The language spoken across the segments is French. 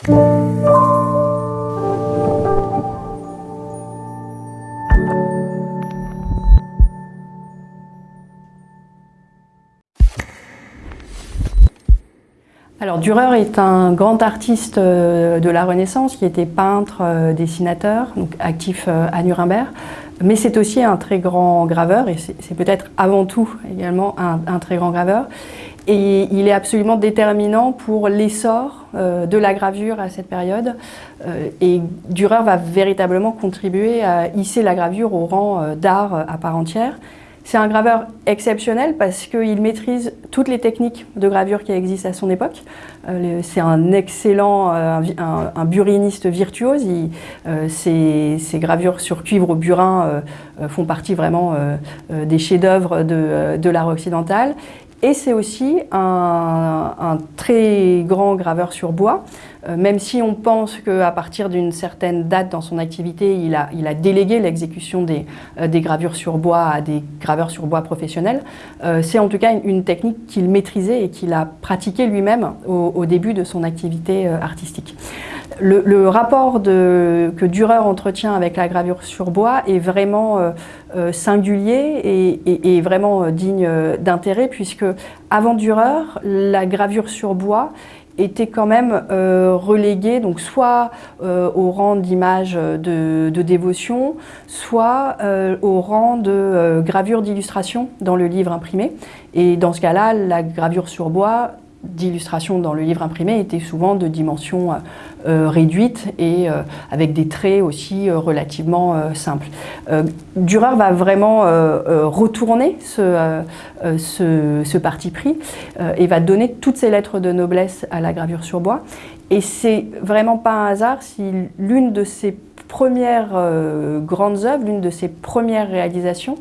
Alors Dürer est un grand artiste euh, de la Renaissance qui était peintre, euh, dessinateur, donc actif euh, à Nuremberg, mais c'est aussi un très grand graveur et c'est peut-être avant tout également un, très grand graveur. Et il est absolument déterminant pour l'essor de la gravure à cette période. et Dürer va véritablement contribuer à hisser la gravure au rang d'art à part entière. C'est un graveur exceptionnel parce qu'il maîtrise toutes les techniques de gravure qui existent à son époque. Euh, c'est un excellent, euh, buriniste virtuose. Euh, ses, gravures sur cuivre au burin font partie vraiment des chefs-d'œuvre de l'art occidental. Et c'est aussi un, très grand graveur sur bois, euh, même si on pense qu'à partir d'une certaine date dans son activité, il a, délégué l'exécution des, euh, des, gravures sur bois à des graveurs sur bois professionnels. Euh, c'est en tout cas une, technique qu'il maîtrisait et qu'il a pratiquée lui-même au, début de son activité artistique. Le, rapport que Dürer entretient avec la gravure sur bois est vraiment singulier et, vraiment digne d'intérêt puisque avant Dürer, la gravure sur bois était quand même euh, reléguée donc soit euh, au rang d'image de, dévotion, soit euh, au rang de gravure d'illustration dans le livre imprimé. Et dans ce cas-là, la gravure sur bois d'illustration dans le livre imprimé était souvent de dimension euh, réduite et euh, avec des traits aussi euh, relativement simples. Dürer va vraiment retourner ce, ce, parti pris et va donner toutes ses lettres de noblesse à la gravure sur bois. Et c'est vraiment pas un hasard si l'une de ses premières grandes œuvres, l'une de ses premières réalisations,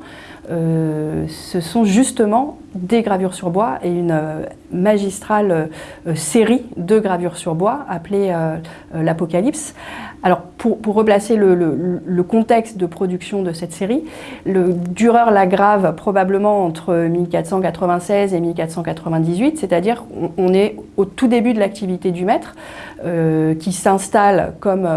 ce sont justement des gravures sur bois et une euh, magistrale euh, série de gravures sur bois appelée euh, l'Apocalypse. Alors pour, replacer le, contexte de production de cette série, le Dürer la grave probablement entre 1496 et 1498, c'est-à-dire on, est au tout début de l'activité du maître qui s'installe comme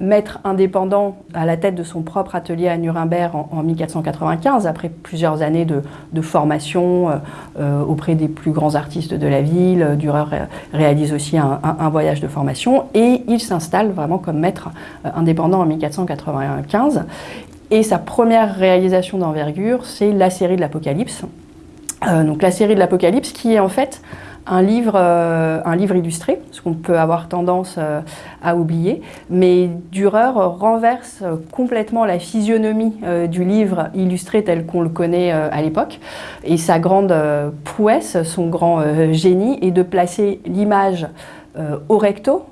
maître indépendant à la tête de son propre atelier à Nuremberg en, 1495, après plusieurs années de, formation euh, euh, auprès des plus grands artistes de la ville. Dürer réalise aussi un, voyage de formation et il s'installe vraiment comme maître euh, indépendant en 1495. Et sa première réalisation d'envergure, c'est la série de l'Apocalypse. donc la série de l'Apocalypse qui est en fait un livre, euh, un livre illustré, ce qu'on peut avoir tendance euh, à oublier, mais Dürer renverse complètement la physionomie euh, du livre illustré tel qu'on le connaît à l'époque. Et sa grande prouesse, son grand génie est de placer l'image au recto,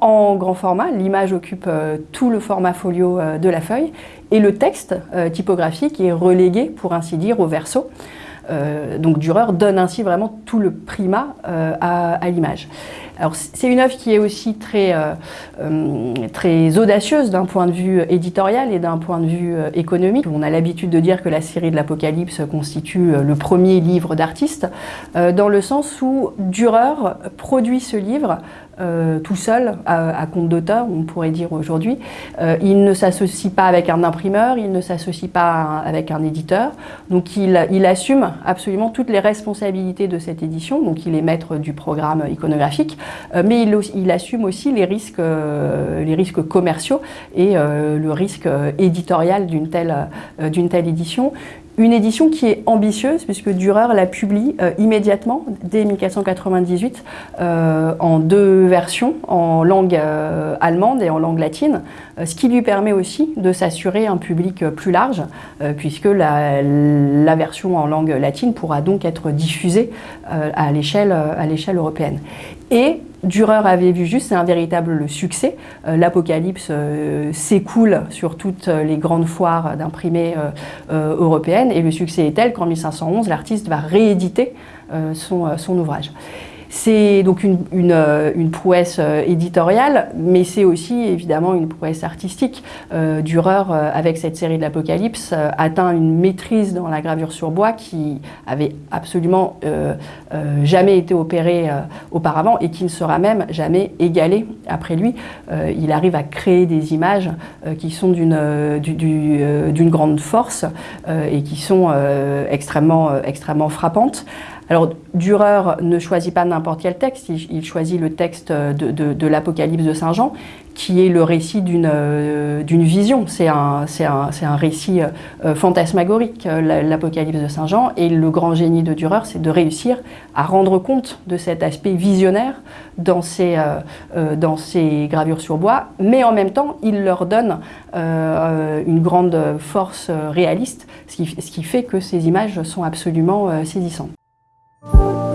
en grand format, l'image occupe tout le format folio de la feuille, et le texte typographique est relégué, pour ainsi dire, au verso. Euh, donc Dürer donne ainsi vraiment tout le primat euh, à, l'image. Alors c'est une œuvre qui est aussi très, euh, très audacieuse d'un point de vue éditorial et d'un point de vue économique. On a l'habitude de dire que la série de l'Apocalypse constitue le premier livre d'artiste, dans le sens où Dürer produit ce livre euh, tout seul, à, compte d'auteur, on pourrait dire aujourd'hui. Euh, il ne s'associe pas avec un imprimeur, il ne s'associe pas avec un éditeur. Donc il, assume absolument toutes les responsabilités de cette édition. Donc il est maître du programme iconographique, euh, mais il, assume aussi les risques, commerciaux et le risque éditorial d'une telle, telle édition. Une édition qui est ambitieuse puisque Dürer la publie euh, immédiatement, dès 1498, euh, en deux versions, en langue euh, allemande et en langue latine, ce qui lui permet aussi de s'assurer un public plus large, puisque la, la, version en langue latine pourra donc être diffusée à l'échelle européenne. Et Dürer avait vu juste, c'est un véritable succès. Euh, L'Apocalypse euh, s'écoule sur toutes les grandes foires d'imprimés euh, européennes et le succès est tel qu'en 1511, l'artiste va rééditer son, ouvrage. C'est donc une, une, prouesse éditoriale, mais c'est aussi évidemment une prouesse artistique. Dürer, avec cette série de l'Apocalypse, atteint une maîtrise dans la gravure sur bois qui avait absolument jamais été opérée auparavant et qui ne sera même jamais égalée après lui. il arrive à créer des images qui sont d'une grande force et qui sont extrêmement frappantes. Alors, Dürer ne choisit pas n'importe quel texte, il, choisit le texte de, l'Apocalypse de Saint Jean, qui est le récit d'une euh, vision. C'est un, récit euh, fantasmagorique, euh, l'Apocalypse de Saint Jean, et le grand génie de Dürer, c'est de réussir à rendre compte de cet aspect visionnaire dans ses, gravures sur bois, mais en même temps, il leur donne une grande force réaliste, ce qui, fait que ces images sont absolument saisissantes. you.